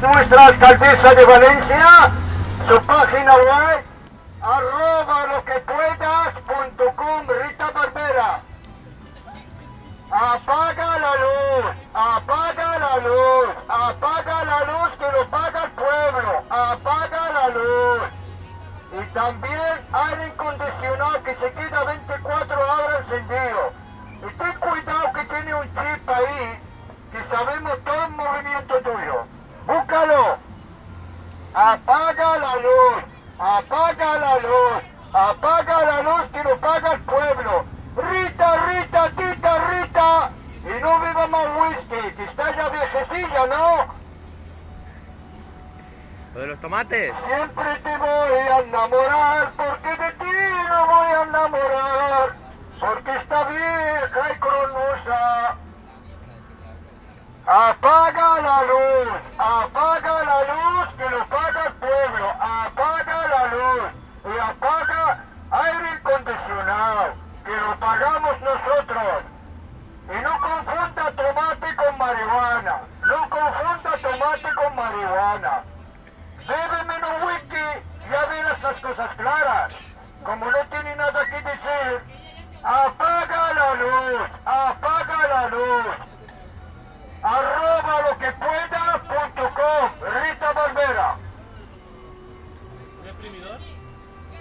nuestra alcaldesa de Valencia, su página web, arroba lo que puedas.com, Rita Barbera. Apaga la luz, apaga la luz, apaga la luz que lo paga el pueblo, apaga la luz. Y también aire incondicionado que se queda 24 horas encendido. Y ten cuidado que tiene un chip ahí, sabemos todo el movimiento tuyo. Búscalo. Apaga la luz, apaga la luz, apaga la luz que lo paga el pueblo. Rita, Rita, Tita, Rita. Y no beba más whisky, que está ya viejecilla, ¿no? Lo de los tomates. Siempre te voy a enamorar, porque de ti no voy a enamorar, porque está vieja y. Apaga la luz, apaga la luz que lo paga el pueblo, apaga la luz y apaga aire acondicionado que lo pagamos nosotros. Y no confunda tomate con marihuana, no confunda tomate con marihuana. Bebe menos whisky, ya verás las cosas claras. Como no tiene nada que decir, apaga la